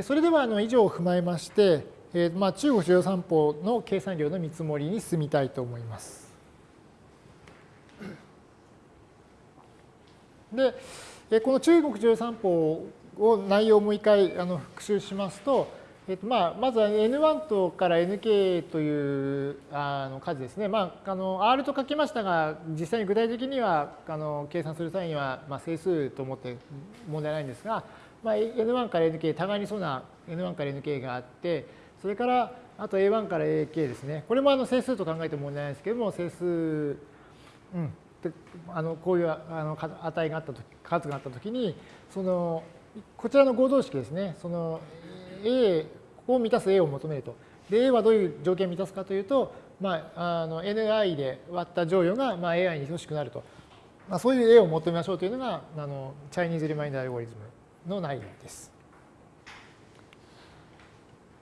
それではあの以上を踏まえまして、えーまあ、中国中央三法の計算量の見積もりに進みたいと思います。で、この中国中央三法を内容をもう一回あの復習しますと、えっとまあ、まずは N1 とから Nk というあの数ですね。まあ、あの R と書きましたが、実際に具体的にはあの計算する際には、まあ、整数と思って問題ないんですが、まあ、N1 から Nk、互いにそうな N1 から Nk があって、それからあと A1 から AK ですね。これもあの整数と考えても問題ないですけども、整数、うん、あのこういうあの値があったとき、数があったときに、そのこちらの合同式ですね、その A を満たす A を求めると。で、A はどういう条件を満たすかというと、まあ、あの Ni で割った乗与がまあ AI に等しくなると。まあ、そういう A を求めましょうというのが、あのチャイニーズリマインダーアルゴリズムの内容です。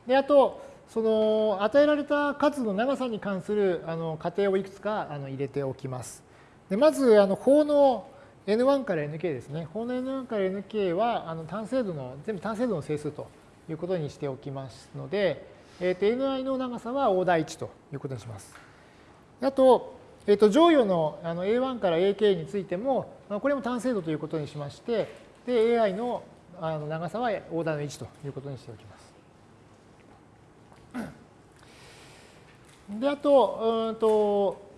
で、あと、その与えられた数の長さに関するあの仮定をいくつかあの入れておきます。でまず、あの法の N1 から Nk ですね。法の N1 から Nk はあの単精度の、全部単精度の整数ということにしておきますので、えー、と Ni の長さはオーダー1ということにします。あと、えー、と乗与のあの A1 から AK についても、これも単精度ということにしまして、で AI のあの長さはオーダーの1ということにしておきます。で、あと、うんと、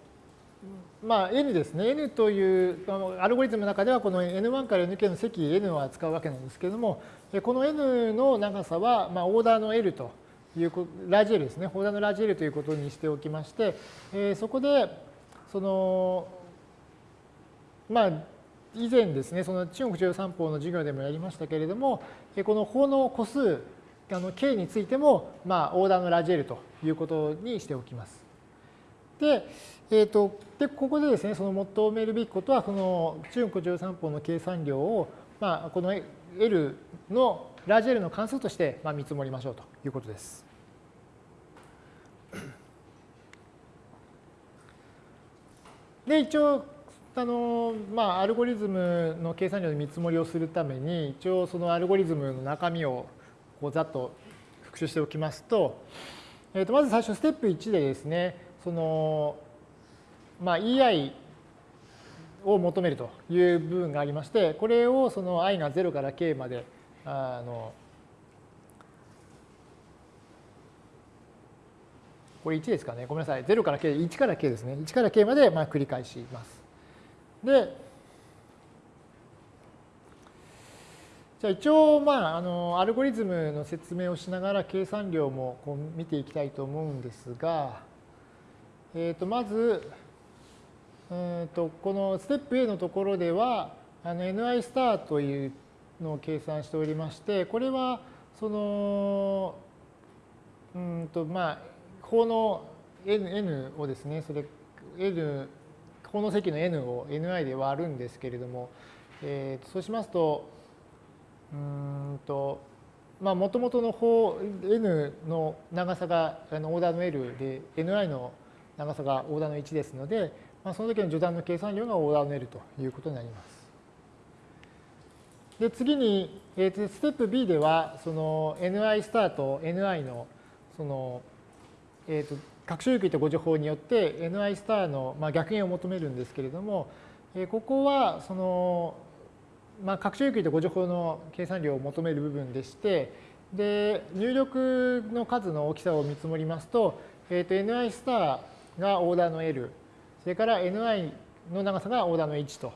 まあ、n ですね。n というアルゴリズムの中では、この n1 から nk の積 n を扱うわけなんですけれども、この n の長さは、まあ、オーダーの l という、ラージ L ですね。オーダーのラージ L ということにしておきまして、えそこで、その、まあ、以前ですね、その中国中央三法の授業でもやりましたけれども、この法の個数、あの k についても、まあ、オーダーのラージ L ということにしておきます。で、えーと、でここでですね、その求めるべきことは、この中国中央三法の計算量を、まあ、この L のラージ L の関数としてまあ見積もりましょうということです。で、一応、あのまあ、アルゴリズムの計算量の見積もりをするために、一応そのアルゴリズムの中身をこうざっと復習しておきますと、えー、とまず最初ステップ1でですね、その、まあ、EI を求めるという部分がありまして、これをその i が0から k まであのこれ1ですかね。ごめんなさい。0から k、1から k ですね。1から k までまあ繰り返します。で、じゃあ一応、まあ、あの、アルゴリズムの説明をしながら計算量もこう見ていきたいと思うんですが、えっ、ー、と、まず、うんとこのステップ A のところでは、あの ni スターというのを計算しておりまして、これは、その、うんと、まあ、法の n, n をですね、それ、n、法の積の n を ni で割るんですけれども、えー、そうしますと、うんと、まあ、もともとの法 n の長さがあのオーダーの L で、ni の長さがオーダーの1ですので、まあ、その時の序断の計算量がオーダーの L ということになります。で、次に、えー、ステップ B では、その ni スタート ni の、その、えっ、ー、と、拡張域とご情報によって ni スターの、まあ、逆減を求めるんですけれども、えー、ここは、その、まあ、拡張域とご情報の計算量を求める部分でして、で、入力の数の大きさを見積もりますと、え、ー、と、ni スターがオーダーの L、それから ni の長さがオーダーの1と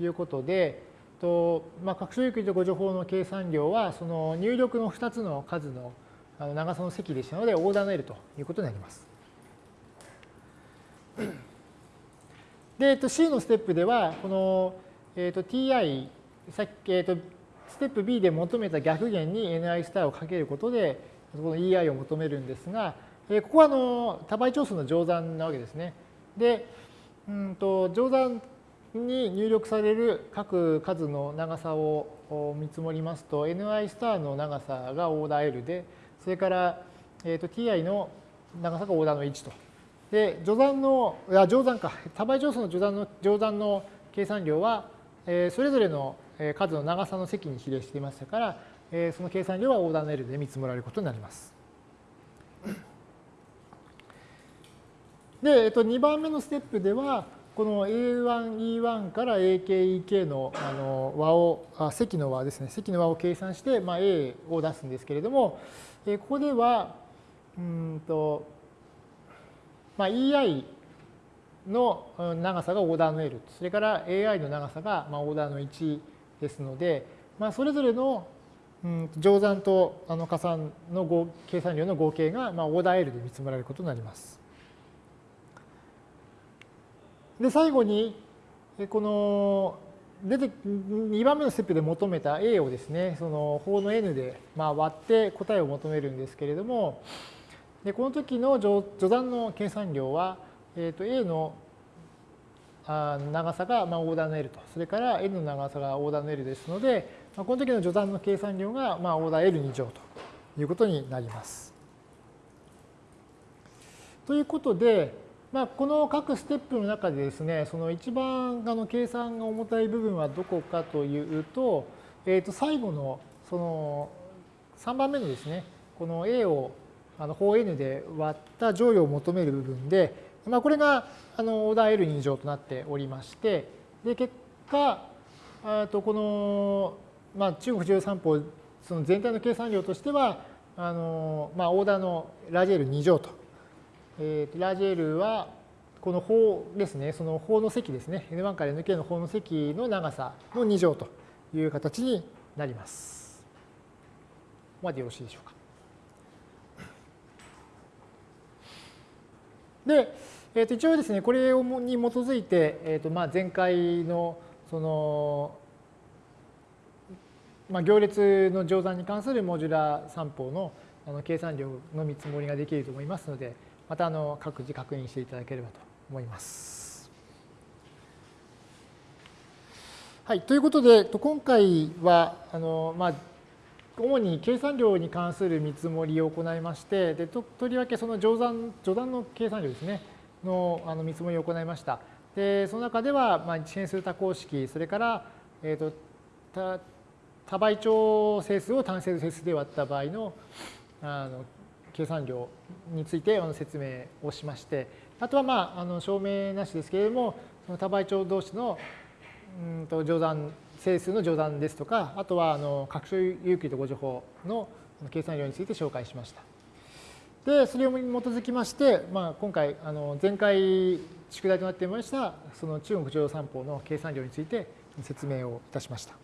いうことで、とまあ、拡張域とご情報の計算量は、その入力の2つの数の長さの積でしたので、オーダーの L ということになります。で、えっと、C のステップでは、この、えっと、ti、さっき、えっと、ステップ B で求めた逆弦に ni スターをかけることで、この ei を求めるんですが、えここはあの多倍長数の乗算なわけですね。で、うんと乗算に入力される各数の長さを見積もりますと、ni スターの長さがオーダー L で、それから、えー、と ti の長さがオーダーの1と。で、乗算の、いや、乗算か、多倍乗数の乗算の乗算の計算量は、えー、それぞれの数の長さの積に比例していましたから、えその計算量はオーダーの L で見積もられることになります。で、えっと、2番目のステップでは、この A1、E1 から AK、EK のあの和を、あ積の和ですね、積の和を計算して、まあ、A を出すんですけれども、えここでは、うんと、まあ、EI の長さがオーダーの L、それから AI の長さがまあオーダーの1ですので、まあ、それぞれの乗算とあの加算の計算量の合計がまあオーダー L で見積もられることになります。で、最後に、この出て2番目のステップで求めた A をですね、その法の N でまあ割って答えを求めるんですけれども、でこの時の序断の計算量は、えー、と A の長さがまあオーダーの L と、それから N の長さがオーダーの L ですので、まあ、この時の序断の計算量がまあオーダー L2 乗ということになります。ということで、まあ、この各ステップの中でですね、その一番あの計算が重たい部分はどこかというと、えー、と最後のその3番目のですね、この A をあの法 N で割った乗与を求める部分で、まあ、これがあのオーダー L2 乗となっておりまして、で結果、とこの、まあ、中国13法その全体の計算量としては、あのまあ、オーダーのラージ L2 乗とえー、ラージ L はこの法ですね、その法の積ですね、N1 から Nk の法の積の長さの2乗という形になります。ここまでよろしいでしょうか。で、えー、と一応ですね、これに基づいて、えーとまあ、前回のその、まあ、行列の乗算に関するモジュラ算法のあの計算量の見積もりができると思いますので、またあの各自確認していただければと思います。はい、ということで、今回はあの、まあ、主に計算量に関する見積もりを行いまして、でととりわけその乗算序断の計算量ですね、のあの見積もりを行いました。でその中では、まあ、一変数多項式、それから、えーと、多多倍長整数を単整整数で割った場合のあの計算量について説明をしまして、あとはまああの証明なしですけれども、その多倍長同士のうんと乗算、整数の乗算ですとか、あとはあの拡張有機と誤助法の計算量について紹介しました。で、それに基づきまして、まあ、今回、あの前回宿題となっていました、その中国乗用三法の計算量について説明をいたしました。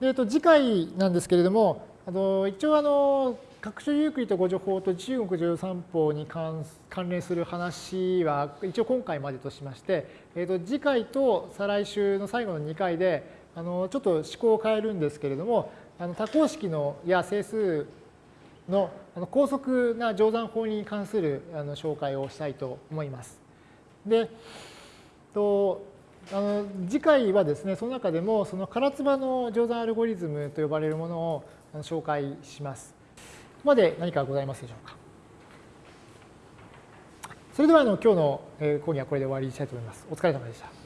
でえっと、次回なんですけれども、あの一応あの各種ユークリッド誤助法と中国乗三法に関連する話は一応今回までとしまして、えー、と次回と再来週の最後の2回であのちょっと思考を変えるんですけれどもあの多項式のや整数のあの高速な乗算法に関するあの紹介をしたいと思います。でとあの次回はですねその中でもその唐津波の乗算アルゴリズムと呼ばれるものを紹介します。ここまで何かございますでしょうか。それではあの今日の講義はこれで終わりにしたいと思います。お疲れ様でした。